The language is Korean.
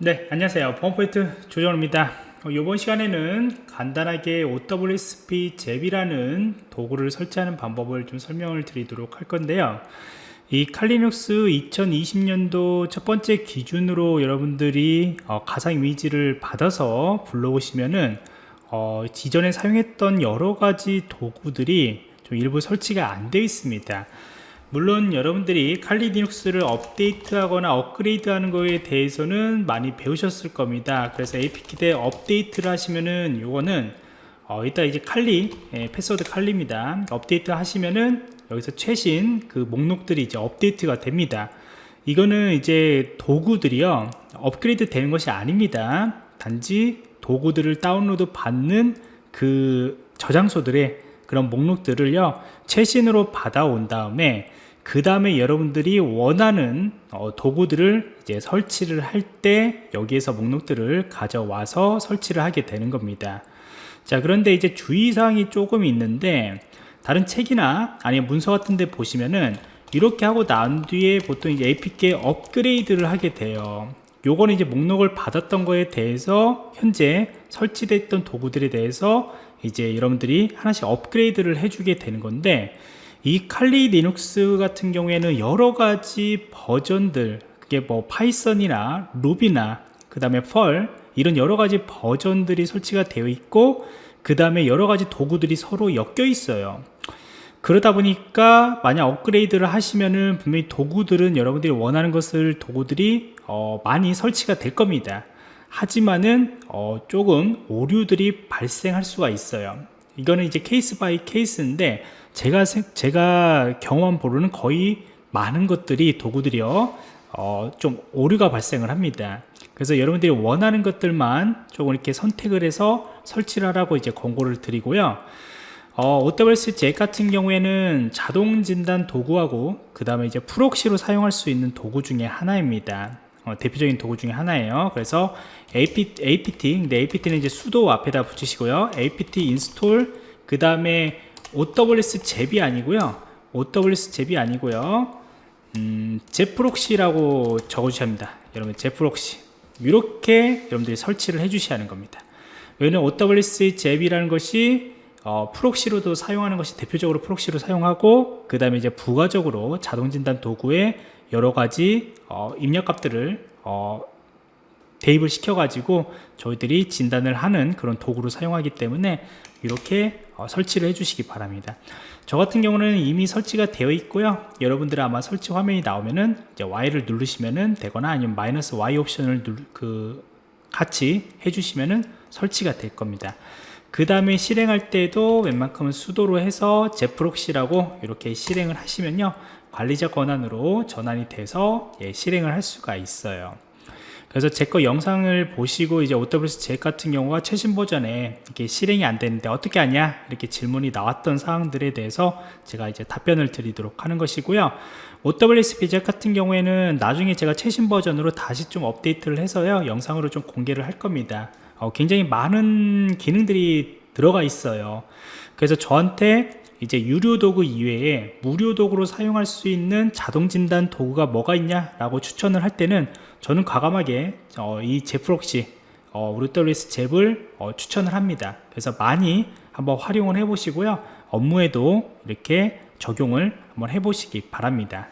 네 안녕하세요. 보안포인트 조정입니다. 어, 이번 시간에는 간단하게 OWSP 잽이라는 도구를 설치하는 방법을 좀 설명을 드리도록 할 건데요. 이 칼리눅스 2020년도 첫 번째 기준으로 여러분들이 어, 가상 이미지를 받아서 불러오시면은 어, 지전에 사용했던 여러 가지 도구들이 좀 일부 설치가 안 되어 있습니다 물론 여러분들이 칼리 리눅스를 업데이트하거나 업그레이드하는 거에 대해서는 많이 배우셨을 겁니다. 그래서 apk대 업데이트를 하시면은 요거는 어, 이따 이제 칼리 예, 패스워드 칼리입니다. 업데이트 하시면은 여기서 최신 그 목록들이 이제 업데이트가 됩니다. 이거는 이제 도구들이요. 업그레이드 되는 것이 아닙니다. 단지 도구들을 다운로드 받는 그 저장소들의 그런 목록들을요 최신으로 받아온 다음에 그 다음에 여러분들이 원하는 어, 도구들을 이제 설치를 할 때 여기에서 목록들을 가져와서 설치를 하게 되는 겁니다. 자 그런데 이제 주의사항이 조금 있는데 다른 책이나 아니면 문서 같은 데 보시면은 이렇게 하고 난 뒤에 보통 이제 APK 업그레이드를 하게 돼요. 요거는 이제 목록을 받았던 거에 대해서 현재 설치됐던 도구들에 대해서 이제 여러분들이 하나씩 업그레이드를 해주게 되는 건데 이 칼리 리눅스 같은 경우에는 여러 가지 버전들 그게 뭐 파이썬이나 루비나 그 다음에 펄 이런 여러 가지 버전들이 설치가 되어 있고 그 다음에 여러 가지 도구들이 서로 엮여 있어요. 그러다 보니까 만약 업그레이드를 하시면은 분명히 도구들은 여러분들이 원하는 것을 도구들이 어 많이 설치가 될 겁니다 하지만은 어 조금 오류들이 발생할 수가 있어요. 이거는 이제 case by case인데 제가 제가 경험한 바로는 거의 많은 것들이 도구들이요 어, 좀 오류가 발생을 합니다. 그래서 여러분들이 원하는 것들만 조금 이렇게 선택을 해서 설치를 하라고 이제 권고를 드리고요. 어, OWASP ZAP 같은 경우에는 자동 진단 도구하고 그 다음에 이제 proxy로 사용할 수 있는 도구 중에 하나입니다. 어, 대표적인 도구 중에 하나예요. 그래서 AP, apt 근데 apt는 이제 sudo 앞에다 붙이시고요. Apt install 그 다음에 OWS 잽이 아니고요. OWS 잽이 아니고요. 음, zaproxy라고 적어주셔야 합니다. 여러분 zaproxy. 이렇게 여러분들이 설치를 해 주셔야 하는 겁니다. 왜냐면 OWS 잽이라는 것이 어, proxy로도 사용하는 것이 대표적으로 proxy로 사용하고 그 다음에 이제 부가적으로 자동진단 도구에 여러 가지 어, 입력값들을 어, 대입을 시켜 가지고 저희들이 진단을 하는 그런 도구로 사용하기 때문에 이렇게 어, 설치를 해 주시기 바랍니다. 저 같은 경우는 이미 설치가 되어 있고요. 여러분들 아마 설치 화면이 나오면은 이제 Y를 누르시면은 되거나 아니면 마이너스 Y 옵션을 누르, 그 같이 해주시면은 설치가 될 겁니다. 그 다음에 실행할 때도 웬만큼은 수도로 해서 제프록시라고 이렇게 실행을 하시면요 관리자 권한으로 전환이 돼서 예, 실행을 할 수가 있어요. 그래서 제 거 영상을 보시고 이제 OWS 제 같은 경우가 최신 버전에 이렇게 실행이 안 되는데 어떻게 하냐? 이렇게 질문이 나왔던 사항들에 대해서 제가 이제 답변을 드리도록 하는 것이고요. OWS 제 같은 경우에는 나중에 제가 최신 버전으로 다시 좀 업데이트를 해서요 영상으로 좀 공개를 할 겁니다. 어, 굉장히 많은 기능들이 들어가 있어요. 그래서 저한테 이제 유료 도구 이외에 무료 도구로 사용할 수 있는 자동 진단 도구가 뭐가 있냐 라고 추천을 할 때는 저는 과감하게 어, 이 제프록시 어, 우리WS 잽을 어, 추천을 합니다. 그래서 많이 한번 활용을 해 보시고요. 업무에도 이렇게 적용을 한번 해 보시기 바랍니다